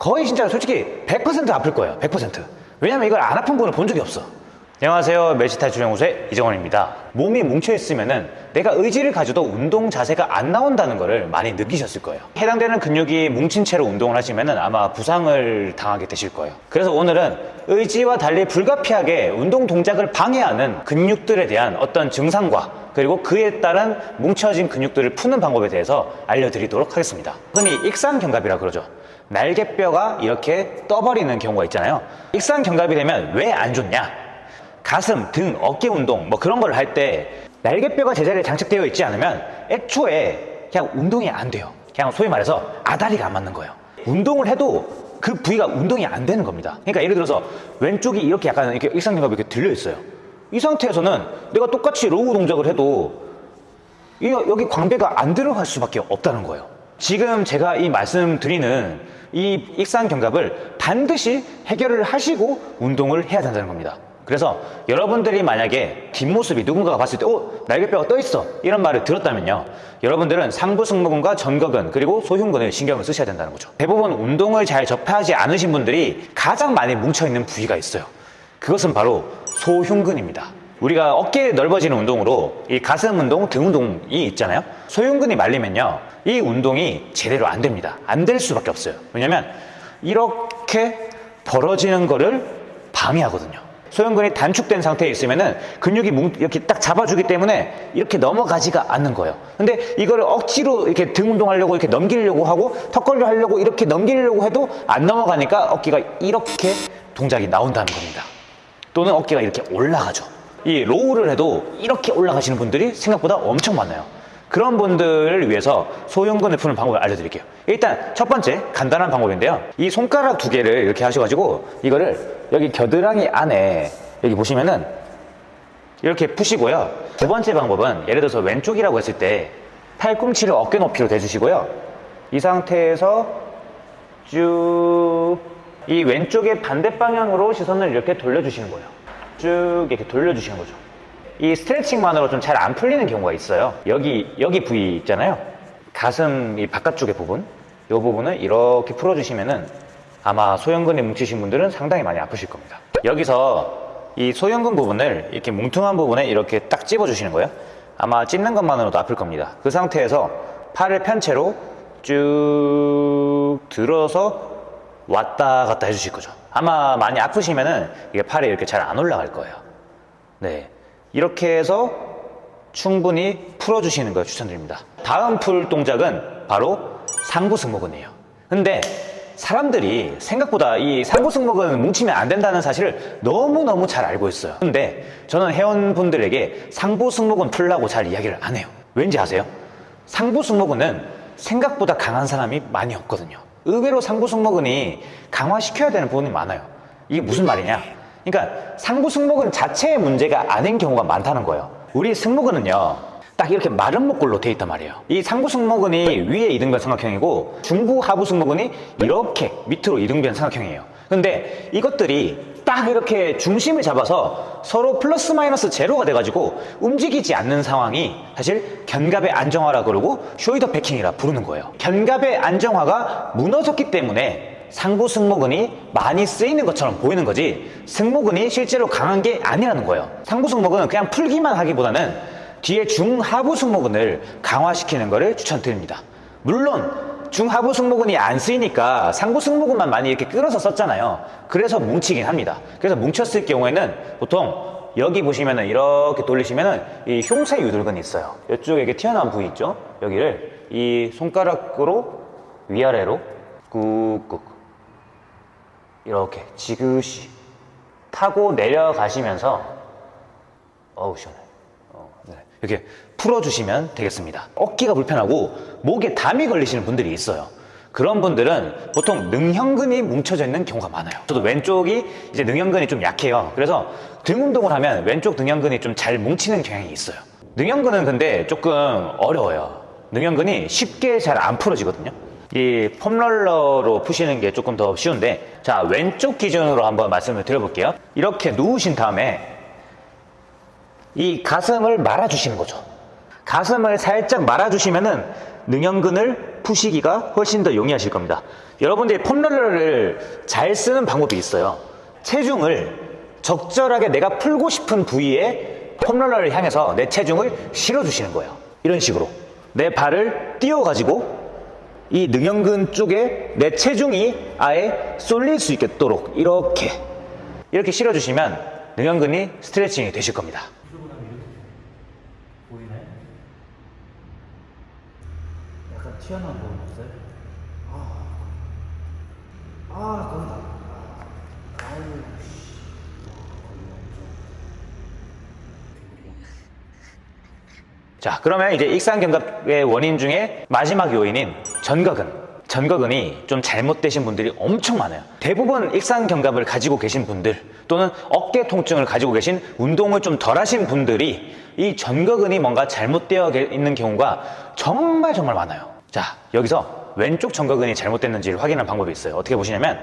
거의 진짜 솔직히 100% 아플 거예요. 100%. 왜냐면 이걸 안 아픈 분을 본 적이 없어. 안녕하세요. 멜시탈 주영우의 이정원입니다. 몸이 뭉쳐있으면은 내가 의지를 가져도 운동 자세가 안 나온다는 것을 많이 느끼셨을 거예요. 해당되는 근육이 뭉친 채로 운동을 하시면은 아마 부상을 당하게 되실 거예요. 그래서 오늘은 의지와 달리 불가피하게 운동 동작을 방해하는 근육들에 대한 어떤 증상과 그리고 그에 따른 뭉쳐진 근육들을 푸는 방법에 대해서 알려드리도록 하겠습니다. 흔히 익상견갑이라 그러죠. 날개뼈가 이렇게 떠버리는 경우가 있잖아요. 익상견갑이 되면 왜 안 좋냐? 가슴, 등, 어깨 운동 뭐 그런 걸 할 때 날개뼈가 제자리에 장착되어 있지 않으면 애초에 그냥 운동이 안 돼요. 그냥 소위 말해서 아다리가 안 맞는 거예요. 운동을 해도 그 부위가 운동이 안 되는 겁니다. 그러니까 예를 들어서 왼쪽이 이렇게 약간 이렇게 익상견갑이 이렇게 들려 있어요. 이 상태에서는 내가 똑같이 row 동작을 해도 이 여기 광배가 안 들어갈 수밖에 없다는 거예요. 지금 제가 이 말씀드리는 이 익상견갑을 반드시 해결을 하시고 운동을 해야 된다는 겁니다. 그래서 여러분들이 만약에 뒷모습이 누군가가 봤을 때, 어, 날개뼈가 떠 있어. 이런 말을 들었다면요. 여러분들은 상부 승모근과 전거근, 그리고 소흉근을 신경을 쓰셔야 된다는 거죠. 대부분 운동을 잘 접하지 않으신 분들이 가장 많이 뭉쳐있는 부위가 있어요. 그것은 바로 소흉근입니다. 우리가 어깨 넓어지는 운동으로 이 가슴 운동, 등 운동이 있잖아요. 소흉근이 말리면요. 이 운동이 제대로 안 됩니다. 안 될 수밖에 없어요. 왜냐면 이렇게 벌어지는 거를 방해하거든요. 소흉근이 단축된 상태에 있으면은 근육이 뭉- 이렇게 딱 잡아주기 때문에 이렇게 넘어가지가 않는 거예요. 근데 이거를 억지로 이렇게 등 운동하려고 이렇게 넘기려고 하고 턱걸이를 하려고 이렇게 넘기려고 해도 안 넘어가니까 어깨가 이렇게 동작이 나온다는 겁니다. 또는 어깨가 이렇게 올라가죠. 이 row를 해도 이렇게 올라가시는 분들이 생각보다 엄청 많아요. 그런 분들을 위해서 소흉근을 푸는 방법을 알려드릴게요. 일단 첫 번째 간단한 방법인데요. 이 손가락 두 개를 이렇게 하셔가지고 이거를 여기 겨드랑이 안에 여기 보시면은 이렇게 푸시고요. 두 번째 방법은 예를 들어서 왼쪽이라고 했을 때 팔꿈치를 어깨 높이로 대주시고요. 이 상태에서 쭉 이 왼쪽의 반대 방향으로 시선을 이렇게 돌려주시는 거예요. 쭉 이렇게 돌려주시는 거죠. 이 스트레칭만으로 좀 잘 안 풀리는 경우가 있어요. 여기 여기 부위 있잖아요. 가슴 이 바깥쪽의 부분, 이 부분을 이렇게 풀어주시면은 아마 소형근이 뭉치신 분들은 상당히 많이 아프실 겁니다. 여기서 이 소형근 부분을 이렇게 뭉퉁한 부분에 이렇게 딱 찝어주시는 거예요. 아마 찝는 것만으로도 아플 겁니다. 그 상태에서 팔을 편 채로 쭉 들어서 왔다 갔다 해주실 거죠. 아마 많이 아프시면은 이게 팔이 이렇게 잘 안 올라갈 거예요. 네. 이렇게 해서 충분히 풀어주시는 걸 추천드립니다. 다음 풀 동작은 바로 상부 승모근이에요. 근데 사람들이 생각보다 이 상부 승모근 뭉치면 안 된다는 사실을 너무너무 잘 알고 있어요. 근데 저는 회원분들에게 상부 승모근 풀라고 잘 이야기를 안 해요. 왠지 아세요? 상부 승모근은 생각보다 강한 사람이 많이 없거든요. 의외로 상부 승모근이 강화시켜야 되는 부분이 많아요. 이게 무슨 말이냐? 그러니까 상부 승모근 자체의 문제가 아닌 경우가 많다는 거예요. 우리 승모근은요. 딱 이렇게 마른 목골로 돼 있단 말이에요. 이 상부 승모근이 위에 이등변 삼각형이고 중부 하부 승모근이 이렇게 밑으로 이등변 삼각형이에요. 근데 이것들이 딱 이렇게 중심을 잡아서 서로 플러스 마이너스 제로가 돼가지고 움직이지 않는 상황이 사실 견갑의 안정화라 그러고 쇼이더 패킹이라 부르는 거예요. 견갑의 안정화가 무너졌기 때문에 상부 승모근이 많이 쓰이는 것처럼 보이는 거지 승모근이 실제로 강한 게 아니라는 거예요. 상부 승모근은 그냥 풀기만 하기보다는 뒤에 중하부 승모근을 강화시키는 것을 추천드립니다. 물론 중하부 승모근이 안 쓰이니까 상부 승모근만 많이 이렇게 끌어서 썼잖아요. 그래서 뭉치긴 합니다. 그래서 뭉쳤을 경우에는 보통 여기 보시면은 이렇게 돌리시면은 이 흉쇄 유돌근이 있어요. 이쪽에 이렇게 튀어나온 부위 있죠? 여기를 이 손가락으로 위아래로 꾹꾹 이렇게 지그시 타고 내려가시면서 어우 시원해 어, 네. 이렇게 풀어주시면 되겠습니다. 어깨가 불편하고 목에 담이 걸리시는 분들이 있어요. 그런 분들은 보통 능형근이 뭉쳐져 있는 경우가 많아요. 저도 왼쪽이 이제 능형근이 좀 약해요. 그래서 등 운동을 하면 왼쪽 능형근이 좀 잘 뭉치는 경향이 있어요. 능형근은 근데 조금 어려워요. 능형근이 쉽게 잘 안 풀어지거든요. 이 폼롤러로 푸시는 게 조금 더 쉬운데 자 왼쪽 기준으로 한번 말씀을 드려볼게요. 이렇게 누우신 다음에 이 가슴을 말아주시는 거죠 가슴을 살짝 말아주시면은 능형근을 푸시기가 훨씬 더 용이하실 겁니다. 여러분들이 폼롤러를 잘 쓰는 방법이 있어요. 체중을 적절하게 내가 풀고 싶은 부위에 폼롤러를 향해서 내 체중을 실어주시는 거예요. 이런 식으로. 내 발을 띄워가지고 이 능형근 쪽에 내 체중이 아예 쏠릴 수 있도록 이렇게 이렇게 실어주시면 능형근이 스트레칭이 되실 겁니다. 보이나요? 튀어나온 부분 없어요? 아, 아, 거기다. 아, 아유, 씨. 자, 그러면 이제 익상견갑의 원인 중에 마지막 요인인 전거근. 전거근이 좀 잘못되신 분들이 엄청 많아요. 대부분 익상견갑을 가지고 계신 분들 또는 어깨 통증을 가지고 계신 운동을 좀 덜 하신 분들이 이 전거근이 뭔가 잘못되어 게- 있는 경우가 정말 정말 많아요. 자, 여기서 왼쪽 전거근이 잘못됐는지를 확인할 방법이 있어요. 어떻게 보시냐면